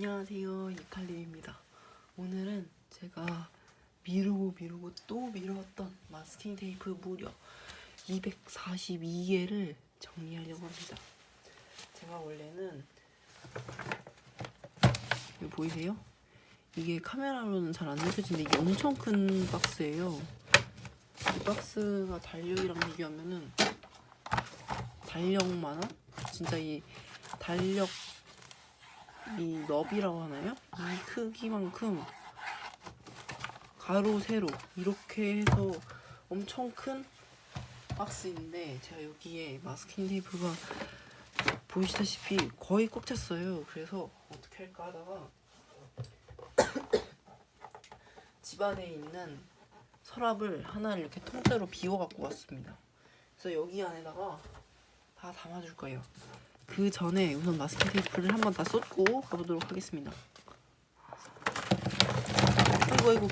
안녕하세요 이칼림입니다 오늘은 제가 미루고 미루고 또 미루었던 마스킹 테이프 무려 242개를 정리하려고 합니다 제가 원래는 이거 보이세요? 이게 카메라로는 잘 안 느껴지는데 이게 엄청 큰 박스예요 이 박스가 달력이랑 비교하면은 달력만한? 진짜 이 달력 이 너비라고 하나요? 이 크기만큼 가로 세로 이렇게 해서 엄청 큰 박스인데 제가 여기에 마스킹 테이프가 보시다시피 거의 꽉 찼어요. 그래서 어떻게 할까 하다가 집안에 있는 서랍을 하나를 이렇게 통째로 비워 갖고 왔습니다. 그래서 여기 안에다가 다 담아줄 거예요 그 전에 우선 마스킹 테이프를 한번 다 쏟고 가보도록 하겠습니다. 아이고 아이고.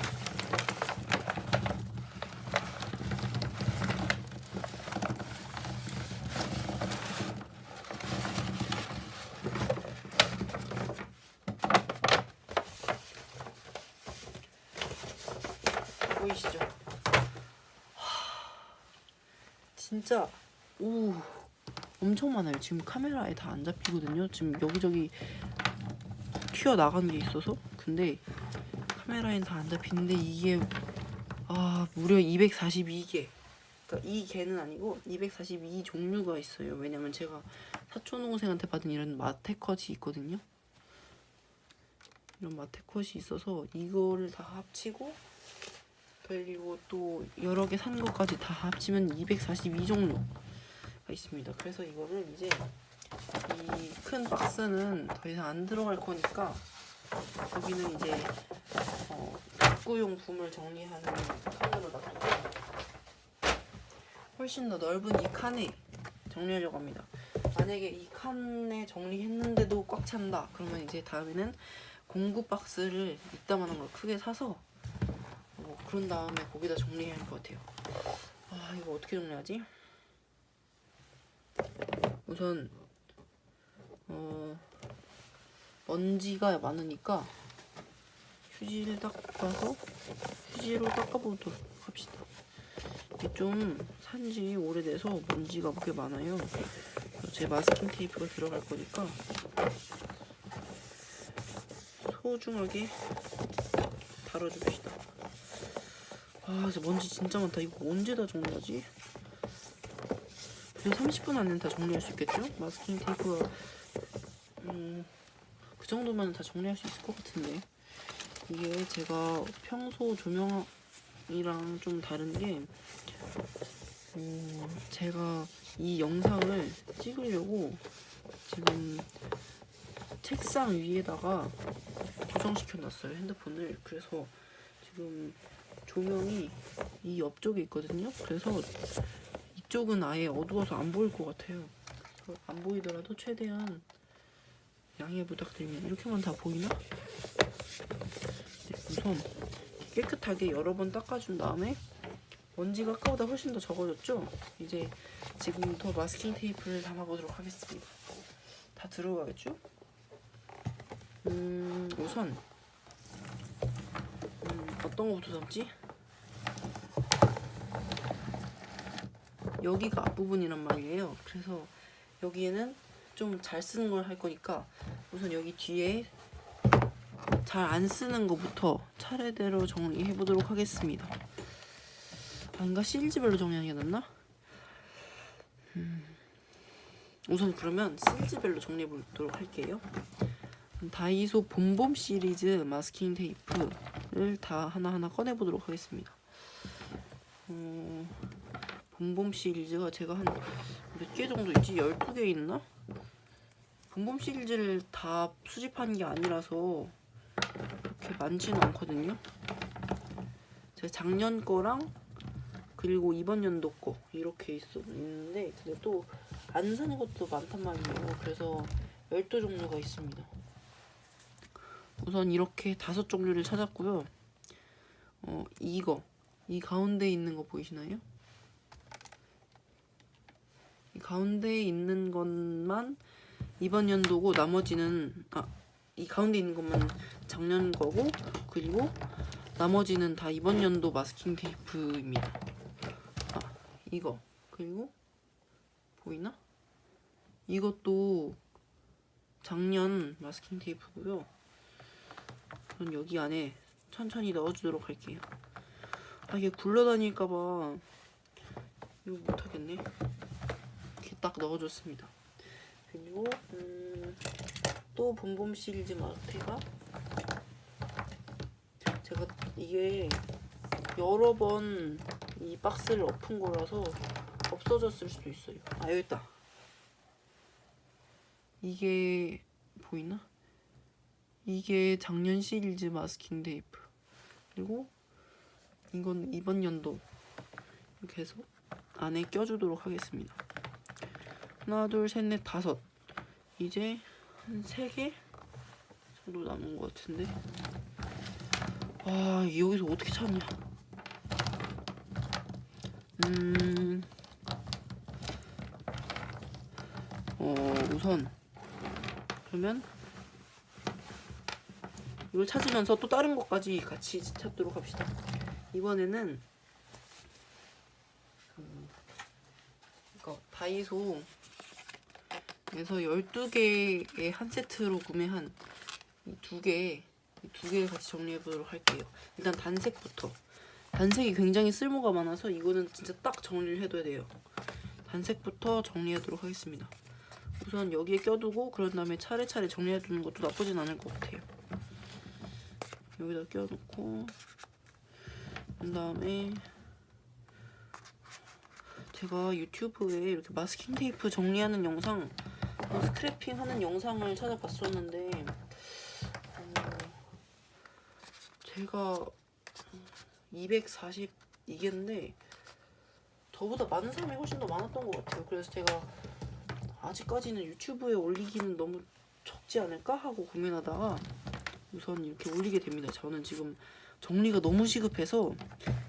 보이시죠? 하, 진짜 오. 엄청 많아요. 지금 카메라에 다 안 잡히거든요. 지금 여기저기 튀어 나가는 게 있어서. 근데 카메라엔 다 안 잡히는데 이게 아 무려 242개. 그러니까 이 개는 아니고 242 종류가 있어요. 왜냐면 제가 사촌 동생한테 받은 이런 마테컷이 있거든요. 이런 마테컷이 있어서 이거를 다 합치고 그리고 또 여러 개 산 것까지 다 합치면 242 종류. 있습니다. 그래서 이거를 이제 이 큰 박스는 더 이상 안 들어갈 거니까 여기는 이제 어, 학구용품을 정리하는 칸으로 놔두고 훨씬 더 넓은 이 칸에 정리하려고 합니다. 만약에 이 칸에 정리했는데도 꽉 찬다 그러면 이제 다음에는 공구 박스를 이따만한 걸 크게 사서 뭐 그런 다음에 거기다 정리해야 할 것 같아요. 아 이거 어떻게 정리하지? 우선 어, 먼지가 많으니까 휴지를 닦아서 휴지로 닦아보도록 합시다. 이게 좀 산지 오래돼서 먼지가 꽤 많아요. 제 마스킹 테이프가 들어갈 거니까 소중하게 다뤄줍시다. 아, 먼지 진짜 많다. 이거 언제 다 정리하지? 30분 안에 다 정리할 수 있겠죠? 마스킹 테이프가 음, 그 정도면 다 정리할 수 있을 것 같은데. 이게 제가 평소 조명이랑 좀 다른 게 음, 제가 이 영상을 찍으려고 지금 책상 위에다가 고정시켜 놨어요 핸드폰을. 그래서 지금 조명이 이 옆쪽에 있거든요. 그래서 이쪽은 아예 어두워서 안 보일 것 같아요. 안 보이더라도 최대한 양해 부탁드립니다. 이렇게만 다 보이나? 네, 우선 깨끗하게 여러 번 닦아준 다음에 먼지가 아까보다 훨씬 더 적어졌죠? 이제 지금부터 마스킹 테이프를 담아보도록 하겠습니다. 다 들어가겠죠? 음, 우선 음, 어떤 거부터 담지? 여기가 앞부분이란 말이에요. 그래서 여기에는 좀 잘 쓰는 걸 할 거니까 우선 여기 뒤에 잘 안 쓰는 것부터 차례대로 정리해 보도록 하겠습니다. 아닌가? 시리즈별로 정리하는 게 낫나? 음. 우선 그러면 시리즈별로 정리해 보도록 할게요. 다이소 봄봄 시리즈 마스킹 테이프를 다 하나하나 꺼내 보도록 하겠습니다. 어... 봄봄 시리즈가 제가 한 몇 개 정도 있지? 12개 있나? 봄봄 시리즈를 다 수집한 게 아니라서 그렇게 많지는 않거든요. 제가 작년 거랑 그리고 이번 연도 거 이렇게 있어, 있는데 근데 또 안 사는 것도 많단 말이에요. 그래서 12종류가 있습니다. 우선 이렇게 다섯 종류를 찾았고요. 어, 이거 이 가운데 있는 거 보이시나요? 가운데에 있는 것만 이번 연도고 나머지는 아 이 가운데 있는 것만 작년 거고 그리고 나머지는 다 이번 연도 마스킹 테이프입니다. 아 이거 그리고 보이나? 이것도 작년 마스킹 테이프고요. 전 여기 안에 천천히 넣어주도록 할게요. 아 이게 굴러다닐까봐 이거 못하겠네. 딱 넣어줬습니다. 그리고 음, 또 봄봄 시리즈 마테가 제가 이게 여러 번 이 박스를 엎은 거라서 없어졌을 수도 있어요. 아 여기 있다. 이게 보이나? 이게 작년 시리즈 마스킹 테이프. 그리고 이건 이번 연도 이렇게 해서 안에 껴주도록 하겠습니다. 하나, 둘, 셋, 넷, 다섯. 이제 한 세 개 정도 남은 것 같은데. 아, 이게 여기서 어떻게 찾냐? 음, 어, 우선 그러면 이걸 찾으면서 또 다른 것까지 같이 찾도록 합시다. 이번에는 음, 이거 다이소 에서 12개의 한 세트로 구매한 이두 개, 이두개 같이 정리해 보도록 할게요. 일단 단색부터. 단색이 굉장히 쓸모가 많아서 이거는 진짜 딱 정리를 해둬야 돼요. 단색부터 정리하도록 하겠습니다. 우선 여기에 껴두고 그런 다음에 차례차례 정리해두는 것도 나쁘진 않을 것 같아요. 여기다 껴놓고 그 다음에 제가 유튜브에 이렇게 마스킹 테이프 정리하는 영상 어, 스크래핑 하는 영상을 찾아봤었는데 어, 제가 242개인데 저보다 많은 사람이 훨씬 더 많았던 것 같아요. 그래서 제가 아직까지는 유튜브에 올리기는 너무 적지 않을까 하고 고민하다가 우선 이렇게 올리게 됩니다. 저는 지금 정리가 너무 시급해서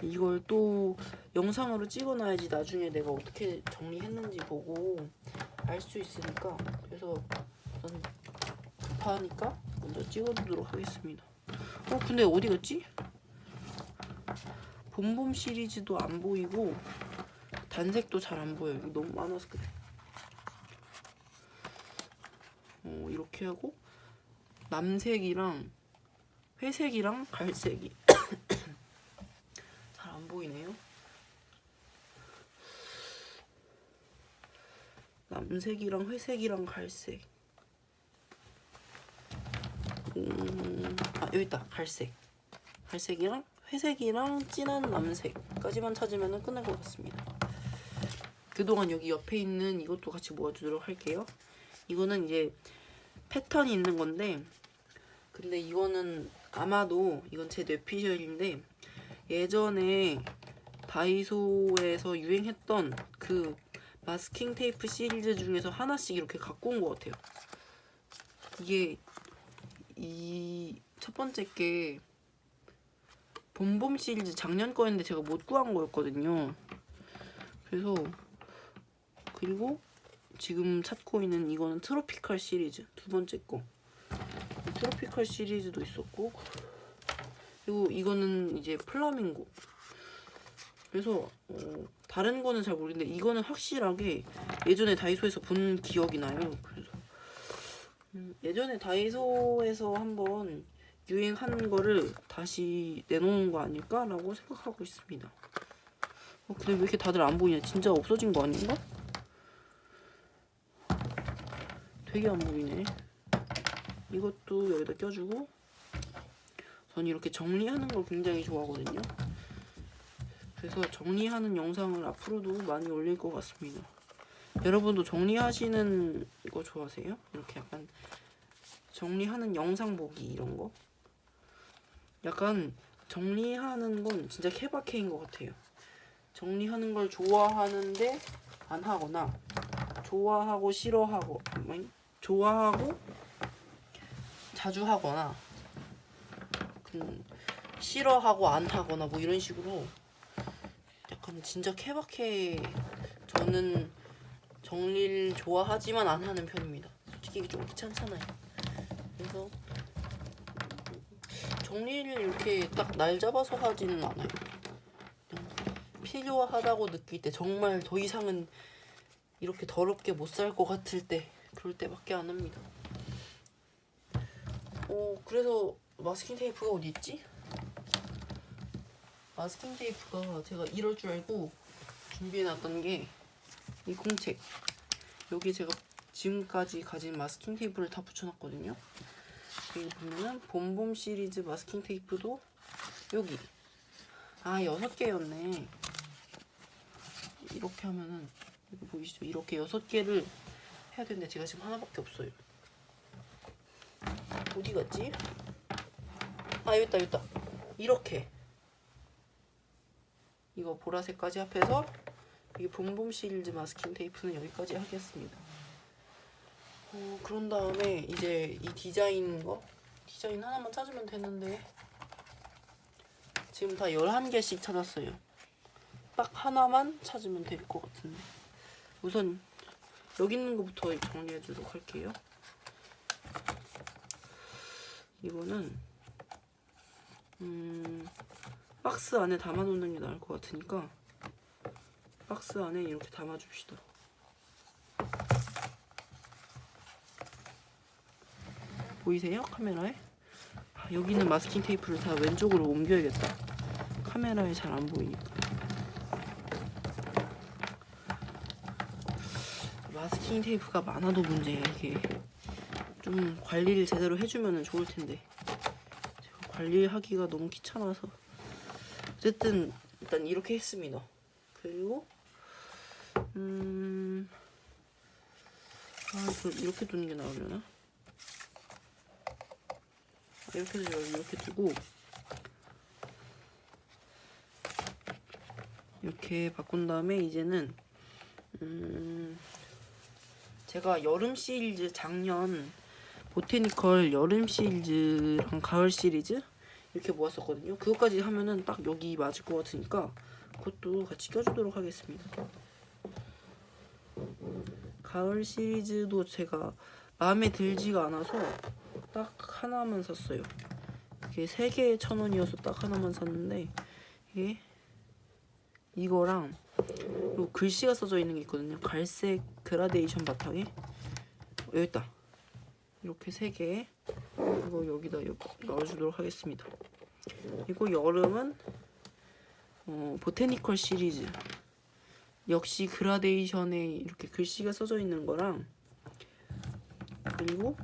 이걸 또 영상으로 찍어놔야지 나중에 내가 어떻게 정리했는지 보고 알 수 있으니까 그래서 우선 급하니까 먼저 찍어두도록 하겠습니다. 어 근데 어디 갔지? 봄봄 시리즈도 안 보이고 단색도 잘 안 보여요. 너무 많아서 그래. 어, 이렇게 하고 남색이랑 회색이랑 갈색이 잘 안 보이네요. 남색이랑 회색이랑 갈색. 음, 아 여기 있다. 갈색. 갈색이랑 회색이랑 진한 남색까지만 찾으면 끝날 것 같습니다. 그동안 여기 옆에 있는 이것도 같이 모아주도록 할게요. 이거는 이제 패턴이 있는 건데 근데 이거는 아마도 이건 제 뇌피셜인데 예전에 다이소에서 유행했던 그 마스킹 테이프 시리즈 중에서 하나씩 이렇게 갖고 온 것 같아요. 이게 이 첫 번째 게 봄봄 시리즈 작년 거였는데 제가 못 구한 거였거든요. 그래서 그리고 지금 찾고 있는 이거는 트로피컬 시리즈 두 번째 거. 트로피컬 시리즈도 있었고 그리고 이거는 이제 플라밍고. 그래서 어, 다른 거는 잘 모르겠는데 이거는 확실하게 예전에 다이소에서 본 기억이 나요. 그래서 음, 예전에 다이소에서 한번 유행한 거를 다시 내놓은 거 아닐까라고 생각하고 있습니다. 어, 근데 왜 이렇게 다들 안 보이냐? 진짜 없어진 거 아닌가? 되게 안 보이네. 이것도 여기다 껴주고 전 이렇게 정리하는 걸 굉장히 좋아하거든요. 그래서 정리하는 영상을 앞으로도 많이 올릴 것 같습니다. 여러분도 정리하시는 거 좋아하세요? 이렇게 약간 정리하는 영상 보기 이런 거? 약간 정리하는 건 진짜 케바케인 것 같아요. 정리하는 걸 좋아하는데 안 하거나 좋아하고 싫어하고 좋아하고 자주 하거나 음, 싫어하고 안 하거나 뭐 이런 식으로 약간 진짜 케바케 저는 정리를 좋아하지만 안 하는 편입니다. 솔직히 좀 귀찮잖아요. 그래서 정리를 이렇게 딱 날 잡아서 하지는 않아요. 필요하다고 느낄 때 정말 더 이상은 이렇게 더럽게 못 살 것 같을 때 그럴 때밖에 안 합니다. 어 그래서 마스킹 테이프가 어디 있지? 마스킹 테이프가 제가 이럴 줄 알고 준비해놨던 게 이 공책 여기 제가 지금까지 가진 마스킹 테이프를 다 붙여놨거든요. 여기 보면은 봄봄 시리즈 마스킹 테이프도 여기 아 여섯 개였네. 이렇게 하면은 여기 보이시죠? 이렇게 여섯 개를 해야 되는데 제가 지금 하나밖에 없어요. 어디 갔지? 아 여기 있다 여기 있다. 이렇게 이거 보라색까지 합해서 이게 봄봄 시리즈 마스킹 테이프는 여기까지 하겠습니다. 어, 그런 다음에 이제 이 디자인 거 디자인 하나만 찾으면 되는데 지금 다 11개씩 찾았어요. 딱 하나만 찾으면 될 것 같은데 우선 여기 있는 것부터 정리해 주도록 할게요. 이거는 음, 박스 안에 담아 놓는 게 나을 것 같으니까 박스 안에 이렇게 담아 줍시다. 보이세요? 카메라에? 아, 여기 있는 마스킹 테이프를 다 왼쪽으로 옮겨야겠다. 카메라에 잘 안 보이니까. 마스킹 테이프가 많아도 문제야 이게. 좀 관리를 제대로 해주면 좋을 텐데. 관리하기가 너무 귀찮아서. 어쨌든 일단 이렇게 했습니다. 그리고 음. 아, 이렇게 두는 게 나으려나? 이렇게 해서 이렇게 두고 이렇게 바꾼 다음에 이제는 음 제가 여름 시리즈 작년 보테니컬 여름 시리즈랑 가을 시리즈 이렇게 모았었거든요. 그것까지 하면은 딱 여기 맞을 것 같으니까 그것도 같이 껴주도록 하겠습니다. 가을 시리즈도 제가 마음에 들지가 않아서 딱 하나만 샀어요. 이게 세 개에 천 원이어서 딱 하나만 샀는데 이게 이거랑 요 글씨가 써져 있는 게 있거든요. 갈색 그라데이션 바탕에 여기 있다. 이렇게 세 개. 이거 여기다 넣어주도록 하겠습니다. 그리고 여름은 어, 보테니컬 시리즈 역시 그라데이션에 이렇게 글씨가 써져 있는 거랑 그리고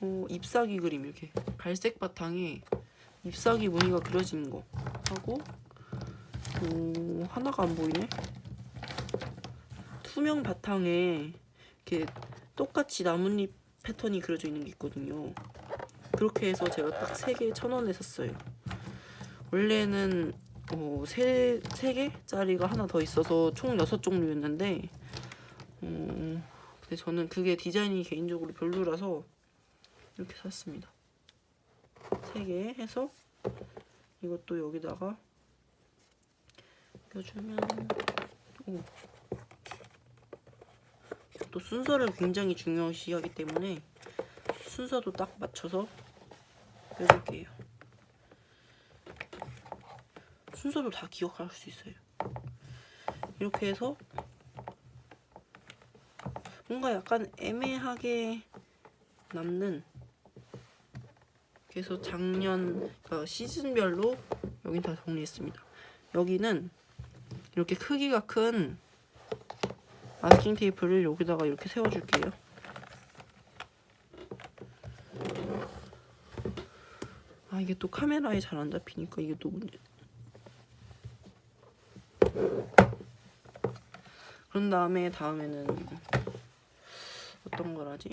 어, 잎사귀 그림 이렇게 갈색 바탕에 잎사귀 무늬가 그려진 거 하고 어, 하나가 안 보이네 투명 바탕에 이렇게 똑같이 나뭇잎 패턴이 그려져 있는 게 있거든요 그렇게 해서 제가 딱세 개에 천 원에 샀어요 원래는 어, 세, 세 개짜리가 하나 더 있어서 총 여섯 종류였는데 어, 근데 저는 그게 디자인이 개인적으로 별로라서 이렇게 샀습니다. 세개 해서 이것도 여기다가 껴주면 오. 또 순서를 굉장히 중요시하기 때문에 순서도 딱 맞춰서 껴줄게요. 순서도 다 기억할 수 있어요. 이렇게 해서 뭔가 약간 애매하게 남는 그래서 작년 그러니까 시즌별로 여긴 다 정리했습니다. 여기는 이렇게 크기가 큰 마스킹 테이프를 여기다가 이렇게 세워줄게요. 아 이게 또 카메라에 잘 안 잡히니까 이게 또 문제. 그런 다음에 다음에는 어떤 걸 하지?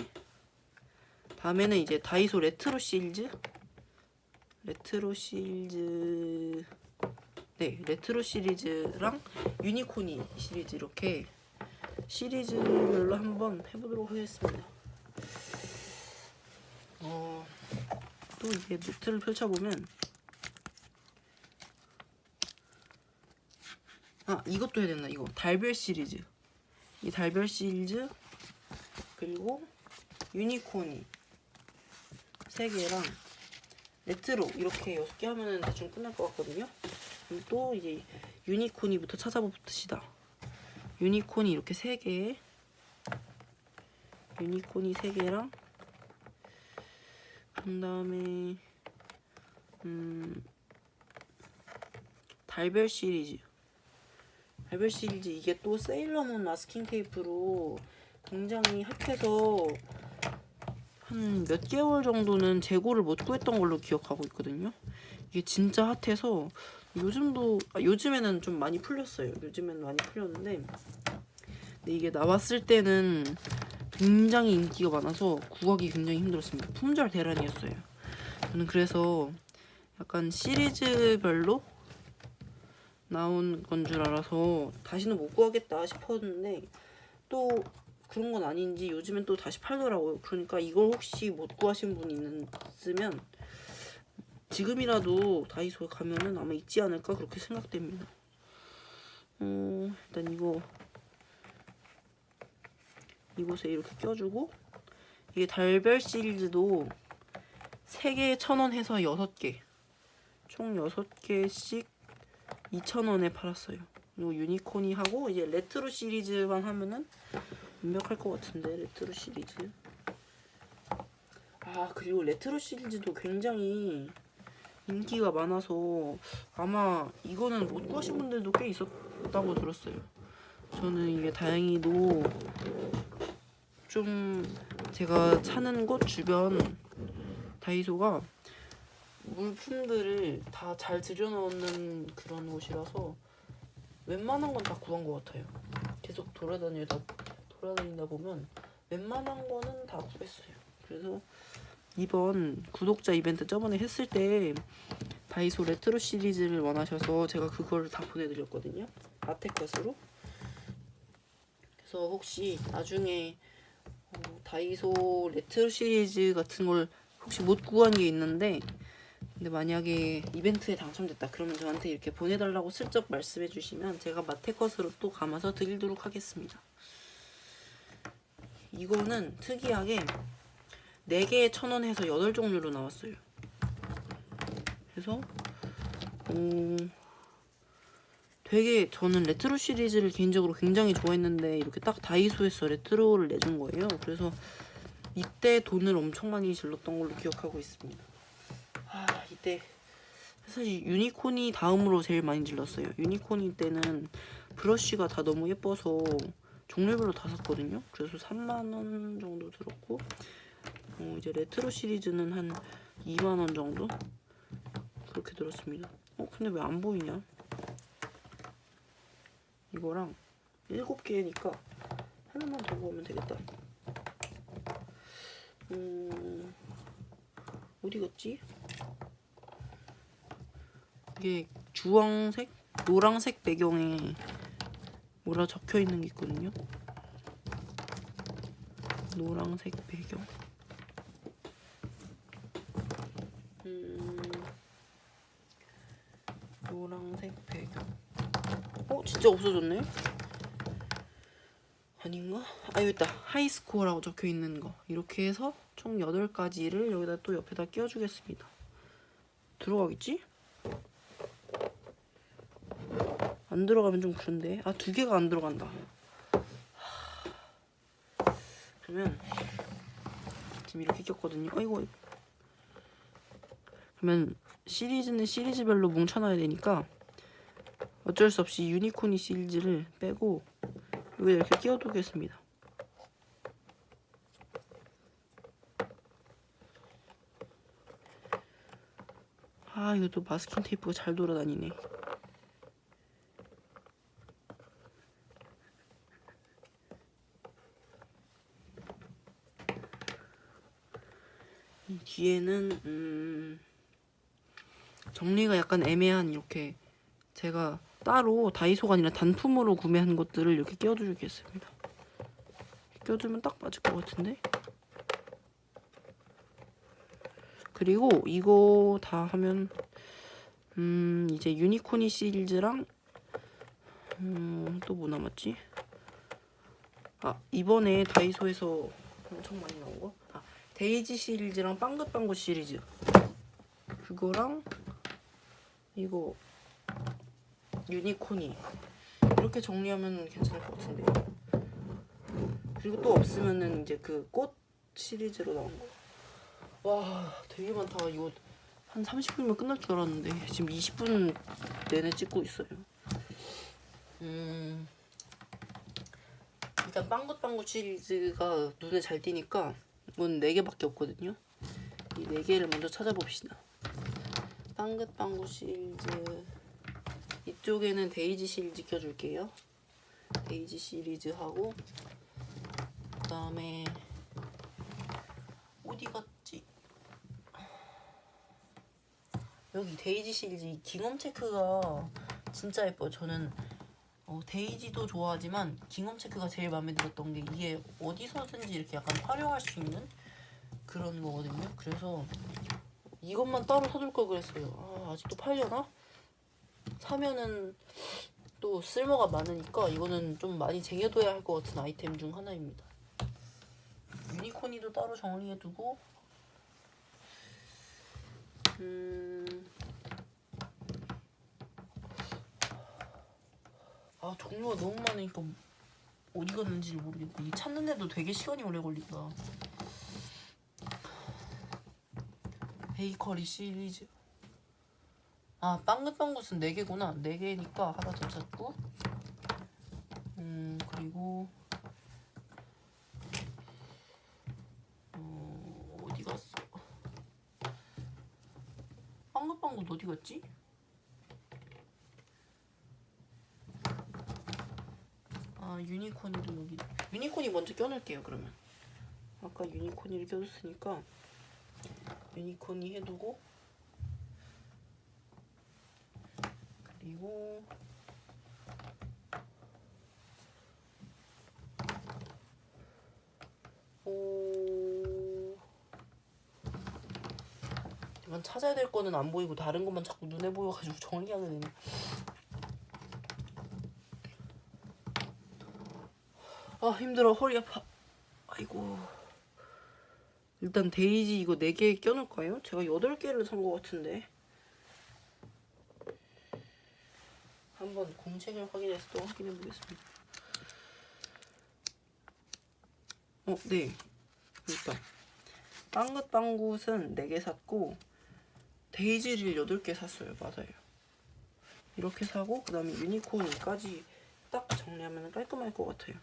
다음에는 이제 다이소 레트로 시리즈 레트로 시리즈 네 레트로 시리즈랑 유니콘이 시리즈 이렇게 시리즈별로 한번 해보도록 하겠습니다 어, 또 이게 노트를 펼쳐보면 아 이것도 해야 된다 이거 달별 시리즈 이 달별 시리즈 그리고 유니콘이 세 개랑 레트로 이렇게 여섯 개 하면은 대충 끝날 것 같거든요. 또 이제 유니콘이부터 찾아봅시다. 유니콘이 이렇게 세 개, 유니콘이 세 개랑 그 다음에 음 달별 시리즈. 달별 시리즈 이게 또 세일러문 마스킹 테이프로 굉장히 핫해서 한 몇 개월 정도는 재고를 못 구했던 걸로 기억하고 있거든요. 이게 진짜 핫해서 요즘도 아, 요즘에는 좀 많이 풀렸어요. 요즘에는 많이 풀렸는데 근데 이게 나왔을 때는 굉장히 인기가 많아서 구하기 굉장히 힘들었습니다. 품절 대란이었어요. 저는 그래서 약간 시리즈별로 나온 건 줄 알아서 다시는 못 구하겠다 싶었는데 또 그런 건 아닌지 요즘엔 또 다시 팔더라고요. 그러니까 이걸 혹시 못 구하신 분이 있으면 지금이라도 다이소에 가면은 아마 있지 않을까 그렇게 생각됩니다. 어, 일단 이거 이곳에 이렇게 껴주고 이게 달별 시리즈도 3개에 1,000원 해서 6개 총 6개씩 2,000원에 팔았어요. 그리고 유니콘이 하고 이제 레트로 시리즈만 하면은 완벽할 것 같은데 레트로 시리즈. 아 그리고 레트로 시리즈도 굉장히 인기가 많아서 아마 이거는 못 구하신 분들도 꽤 있었다고 들었어요. 저는 이게 다행히도 좀 제가 사는 곳 주변 다이소가 물품들을 다 잘 들여놓는 그런 곳이라서 웬만한 건 다 구한 것 같아요. 계속 돌아다니다 돌아다니다 보면 웬만한 거는 다 구했어요. 그래서 이번 구독자 이벤트 저번에 했을 때 다이소 레트로 시리즈를 원하셔서 제가 그걸 다 보내드렸거든요. 마테컷으로. 그래서 혹시 나중에 어, 다이소 레트로 시리즈 같은 걸 혹시 못 구한 게 있는데 근데 만약에 이벤트에 당첨됐다 그러면 저한테 이렇게 보내달라고 슬쩍 말씀해 주시면 제가 마테컷으로 또 감아서 드리도록 하겠습니다. 이거는 특이하게 4개에 1,000원 해서 8종류로 나왔어요. 그래서 어, 되게 저는 레트로 시리즈를 개인적으로 굉장히 좋아했는데 이렇게 딱 다이소에서 레트로를 내준 거예요. 그래서 이때 돈을 엄청 많이 질렀던 걸로 기억하고 있습니다. 아 이때 사실 유니콘이 다음으로 제일 많이 질렀어요. 유니콘이 때는 브러쉬가 다 너무 예뻐서 종류별로 다 샀거든요. 그래서 3만원 정도 들었고 어, 이제 레트로 시리즈는 한 2만원 정도 그렇게 들었습니다. 어 근데 왜 안 보이냐? 이거랑 7개니까 하나만 더 구하면 되겠다. 음 어디 갔지? 이게 주황색, 노랑색 배경에 뭐라 적혀 있는 게 있거든요. 노란색 배경. 음, 노란색 배경. 어, 진짜 없어졌네. 아닌가? 아, 여기 있다. 하이스코어라고 적혀 있는 거. 이렇게 해서 총 8가지를 여기다 또 옆에다 끼워주겠습니다. 들어가겠지? 안 들어가면 좀 그런데. 아 두 개가 안 들어간다. 그러면 지금 이렇게 꼈거든요. 아이고. 그러면 시리즈는 시리즈별로 뭉쳐놔야 되니까 어쩔 수 없이 유니콘이 시리즈를 빼고 여기 이렇게 끼워두겠습니다. 아 이것도 마스킹 테이프가 잘 돌아다니네 뒤에는 음 정리가 약간 애매한 이렇게 제가 따로 다이소가 아니라 단품으로 구매한 것들을 이렇게 끼워주겠습니다. 끼워주면 딱 맞을 것 같은데? 그리고 이거 다 하면 음 이제 유니코니 시리즈랑 음 또 뭐 남았지? 아 이번에 다이소에서 엄청 많이 나온 거? 아 데이지 시리즈랑 빵긋빵긋 시리즈 그거랑 이거 유니콘이 이렇게 정리하면 괜찮을 것 같은데 그리고 또 없으면은 이제 그 꽃 시리즈로 나온 거. 와 되게 많다 이거 한 30분이면 끝날 줄 알았는데 지금 20분 내내 찍고 있어요. 음 일단 빵긋빵긋 시리즈가 눈에 잘 띄니까 이건 4개밖에 없거든요. 이 4개를 먼저 찾아봅시다. 빵긋빵긋 시리즈 이쪽에는 데이지 시리즈 껴줄게요. 데이지 시리즈 하고 그 다음에 어디 갔지? 여기 데이지 시리즈 이 깅엄 체크가 진짜 예뻐요. 저는 어, 데이지도 좋아하지만 깅엄 체크가 제일 마음에 들었던 게 이게 어디서든지 이렇게 약간 활용할 수 있는 그런 거거든요. 그래서 이것만 따로 사둘 걸 그랬어요. 아, 아직도 팔려나? 사면은 또 쓸모가 많으니까 이거는 좀 많이 쟁여둬야 할 것 같은 아이템 중 하나입니다. 유니콘이도 따로 정리해두고 음... 아 종류가 너무 많으니까 어디 갔는지를 모르겠네. 이 찾는데도 되게 시간이 오래 걸린다. 베이커리 시리즈. 아 빵긋빵긋은 4개구나. 4개니까 하나 더 찾고. 음 그리고 어, 어디 갔어? 빵긋빵긋 어디 갔지? 아 유니콘이도 여기. 유니콘이 먼저 껴놓을게요 그러면. 아까 유니콘이를 껴줬으니까 유니콘이 해두고 그리고 오. 이건 찾아야 될 거는 안 보이고 다른 것만 자꾸 눈에 보여가지고 정리하게 되네 아 힘들어. 허리 아파. 아이고. 일단 데이지 이거 4개 껴놓을까요? 제가 8개를 산 것 같은데. 한번 공책을 확인해서 또 확인해 보겠습니다. 어, 네. 일단 빵긋빵굿은 4개 샀고 데이지를 8개 샀어요. 맞아요. 이렇게 사고 그 다음에 유니콘까지 딱 정리하면 깔끔할 것 같아요